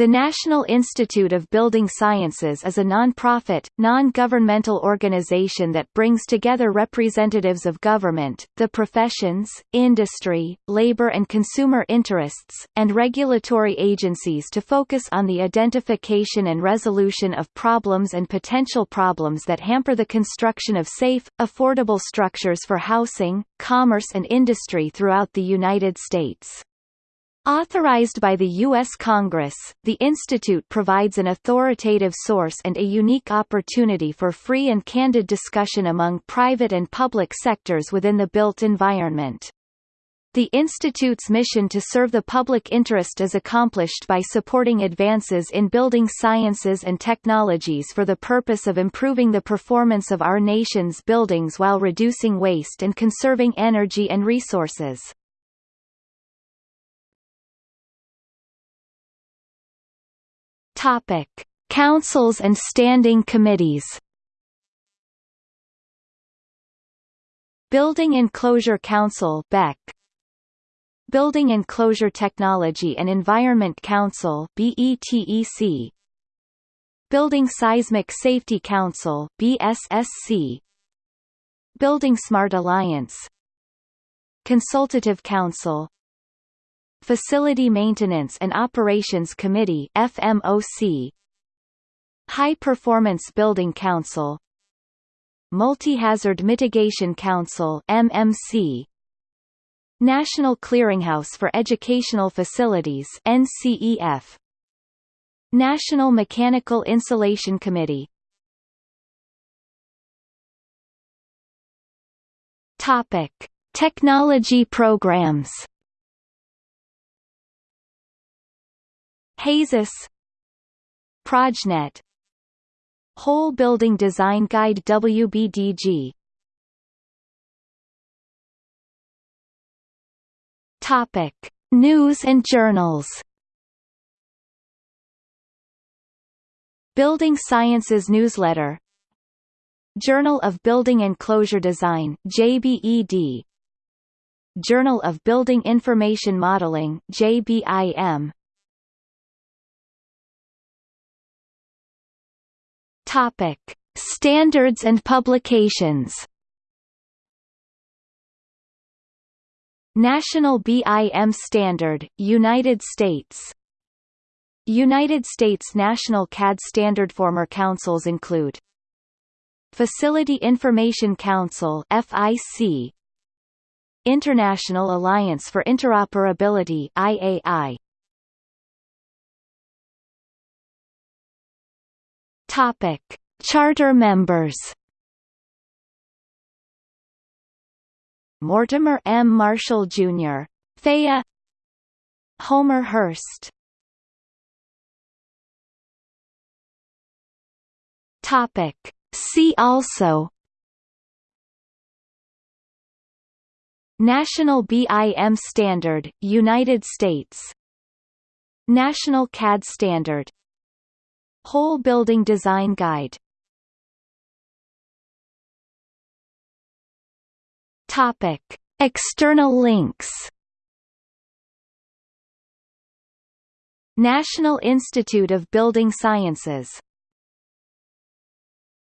The National Institute of Building Sciences is a non-profit, non-governmental organization that brings together representatives of government, the professions, industry, labor and consumer interests, and regulatory agencies to focus on the identification and resolution of problems and potential problems that hamper the construction of safe, affordable structures for housing, commerce and industry throughout the United States. Authorized by the U.S. Congress, the Institute provides an authoritative source and a unique opportunity for free and candid discussion among private and public sectors within the built environment. The Institute's mission to serve the public interest is accomplished by supporting advances in building sciences and technologies for the purpose of improving the performance of our nation's buildings while reducing waste and conserving energy and resources. Topic: Councils and standing committees. Building Enclosure Council (BEC). Building Enclosure Technology and Environment Council (BETEC). Building Seismic Safety Council (BSSC). Building Smart Alliance. Consultative Council Facility Maintenance and Operations Committee FMOC High Performance Building Council. Multi-Hazard Mitigation Council MMC National Clearinghouse for Educational Facilities NCEF National Mechanical Insulation Committee. Topic Technology programs HAZUS Projnet. Whole Building Design Guide WBDG Topic. News and journals. Building Sciences Newsletter. Journal of Building Enclosure Design JBED Journal of Building Information Modeling JBIM Topic: Standards and publications. National BIM Standard, United States. United States National CAD Standard former councils include Facility Information Council FIC International Alliance for Interoperability IAI Topic: Charter members. Mortimer M. Marshall Jr. Thea Homer Hurst Topic See also National BIM Standard, United States National CAD Standard Whole Building Design Guide. Topic. External links. National Institute of Building Sciences